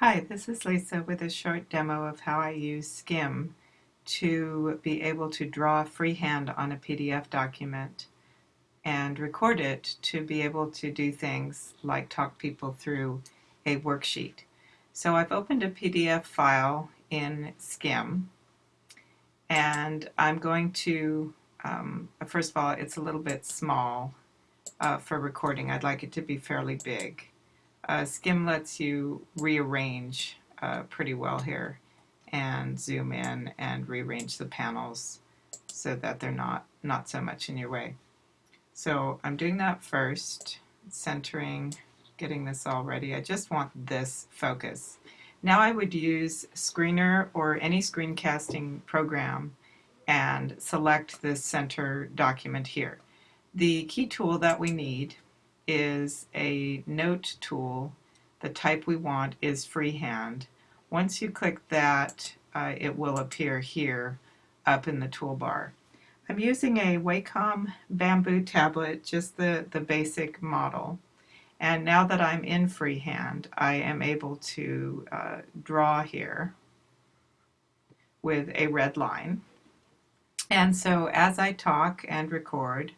Hi, this is Lisa with a short demo of how I use Skim to be able to draw freehand on a PDF document and record it to be able to do things like talk people through a worksheet. So I've opened a PDF file in Skim and I'm going to, um, first of all, it's a little bit small uh, for recording. I'd like it to be fairly big. Uh, Skim lets you rearrange uh, pretty well here and zoom in and rearrange the panels so that they're not, not so much in your way. So I'm doing that first, centering, getting this all ready. I just want this focus. Now I would use Screenr or any screencasting program and select this center document here. The key tool that we need is a note tool. The type we want is freehand. Once you click that, uh, it will appear here up in the toolbar. I'm using a Wacom bamboo tablet, just the, the basic model. And now that I'm in freehand, I am able to uh, draw here with a red line. And so as I talk and record,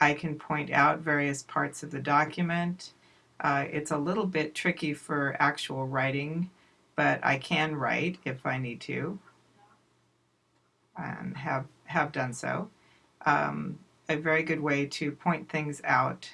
I can point out various parts of the document. Uh, it's a little bit tricky for actual writing, but I can write if I need to, and have, have done so. Um, a very good way to point things out,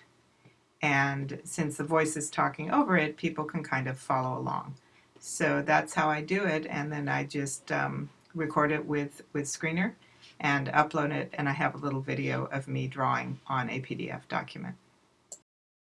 and since the voice is talking over it, people can kind of follow along. So that's how I do it, and then I just um, record it with, with Screenr and upload it and I have a little video of me drawing on a PDF document.